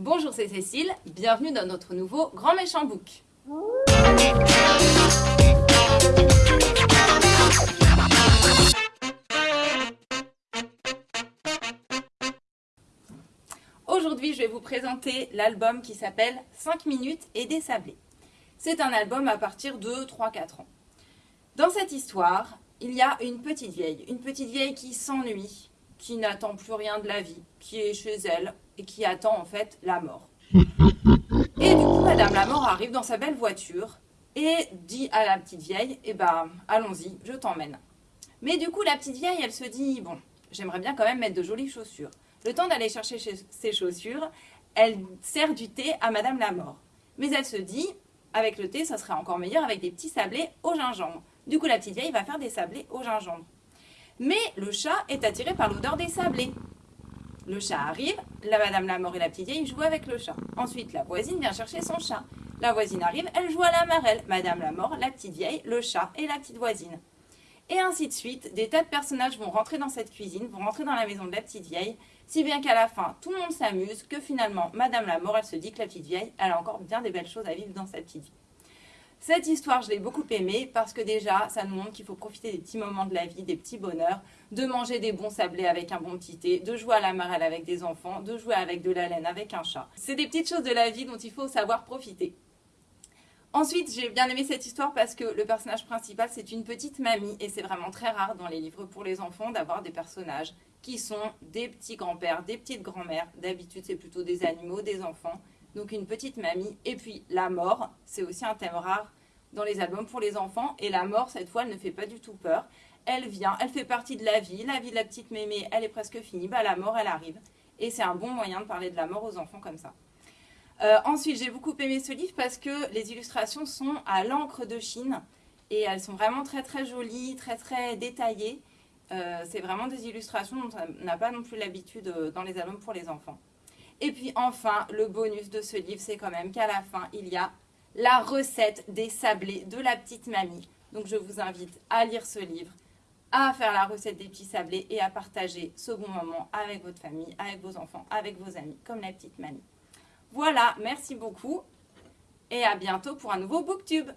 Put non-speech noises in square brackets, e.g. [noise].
Bonjour, c'est Cécile, bienvenue dans notre nouveau Grand Méchant Book. Aujourd'hui, je vais vous présenter l'album qui s'appelle 5 minutes et des sablés. C'est un album à partir de 3-4 ans. Dans cette histoire, il y a une petite vieille, une petite vieille qui s'ennuie, qui n'attend plus rien de la vie, qui est chez elle et qui attend en fait la mort. [laughs] Et du coup, Madame la mort arrive dans sa belle voiture et dit à la petite vieille, eh ben, allons-y, je t'emmène. Mais du coup, la petite vieille, elle se dit, bon, j'aimerais bien quand même mettre de jolies chaussures. Le temps d'aller chercher ses chaussures, elle sert du thé à Madame la mort. Mais elle se dit, avec le thé, ça serait encore meilleur avec des petits sablés au gingembre. Du coup, la petite vieille va faire des sablés au gingembre. Mais le chat est attiré par l'odeur des sablés. Le chat arrive, la madame la mort et la petite vieille jouent avec le chat. Ensuite, la voisine vient chercher son chat. La voisine arrive, elle joue à la marelle. Madame la mort, la petite vieille, le chat et la petite voisine. Et ainsi de suite, des tas de personnages vont rentrer dans cette cuisine, vont rentrer dans la maison de la petite vieille, si bien qu'à la fin, tout le monde s'amuse, que finalement, Madame la mort, elle se dit que la petite vieille, elle a encore bien des belles choses à vivre dans sa petite vie. Cette histoire, je l'ai beaucoup aimée parce que déjà, ça nous montre qu'il faut profiter des petits moments de la vie, des petits bonheurs, de manger des bons sablés avec un bon petit thé, de jouer à la marelle avec des enfants, de jouer avec de la laine avec un chat. C'est des petites choses de la vie dont il faut savoir profiter. Ensuite, j'ai bien aimé cette histoire parce que le personnage principal, c'est une petite mamie et c'est vraiment très rare dans les livres pour les enfants d'avoir des personnages qui sont des petits grands-pères, des petites grand-mères. D'habitude, c'est plutôt des animaux, des enfants donc une petite mamie. Et puis la mort, c'est aussi un thème rare dans les albums pour les enfants. Et la mort, cette fois, elle ne fait pas du tout peur. Elle vient, elle fait partie de la vie. La vie de la petite mémé, elle est presque finie. Bah, la mort, elle arrive. Et c'est un bon moyen de parler de la mort aux enfants comme ça. Euh, ensuite, j'ai beaucoup aimé ce livre parce que les illustrations sont à l'encre de Chine. Et elles sont vraiment très très jolies, très très détaillées. Euh, c'est vraiment des illustrations dont on n'a pas non plus l'habitude euh, dans les albums pour les enfants. Et puis enfin, le bonus de ce livre, c'est quand même qu'à la fin, il y a la recette des sablés de la petite mamie. Donc je vous invite à lire ce livre, à faire la recette des petits sablés et à partager ce bon moment avec votre famille, avec vos enfants, avec vos amis, comme la petite mamie. Voilà, merci beaucoup et à bientôt pour un nouveau Booktube.